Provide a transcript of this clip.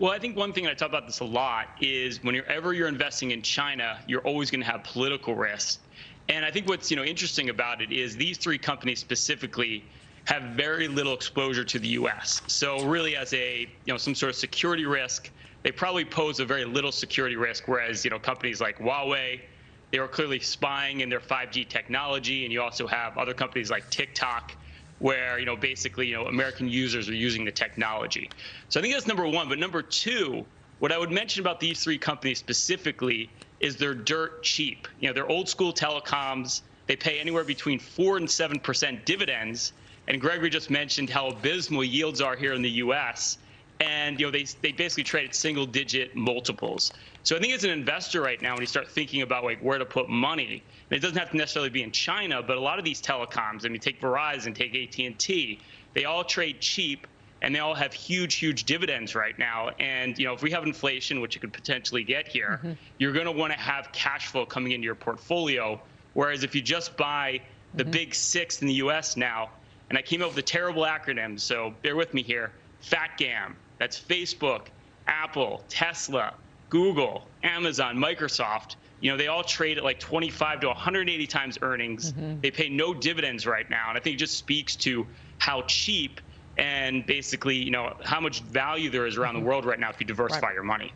Well, I think one thing I talk about this a lot is whenever you're investing in China, you're always going to have political risk. And I think what's you know interesting about it is these three companies specifically have very little exposure to the U.S. So really, as a you know some sort of security risk, they probably pose a very little security risk. Whereas you know companies like Huawei, they were clearly spying in their 5G technology, and you also have other companies like TikTok, where you know basically you know American users are using the technology. So I think that's number one. But number two, what I would mention about these three companies specifically is they're dirt cheap. You know, they're old school telecoms. They pay anywhere between four and seven percent dividends. And Gregory just mentioned how abysmal yields are here in the U.S and you know they they basically trade at single digit multiples. So I think as an investor right now, when you start thinking about like where to put money, it doesn't have to necessarily be in China, but a lot of these telecoms, I mean, take Verizon, take AT&T, they all trade cheap and they all have huge, huge dividends right now. And you know, if we have inflation, which you could potentially get here, mm -hmm. you're going to want to have cash flow coming into your portfolio. Whereas if you just buy the mm -hmm. big six in the U.S. now, and I came up with a terrible acronym, so bear with me here, FATGAM, that's Facebook, Apple, Tesla, Google, Amazon, Microsoft. You know, they all trade at like 25 to 180 times earnings. Mm-hmm. They pay no dividends right now. And I think it just speaks to how cheap and basically, you know, how much value there is around mm-hmm. the world right now if you diversify right. your money.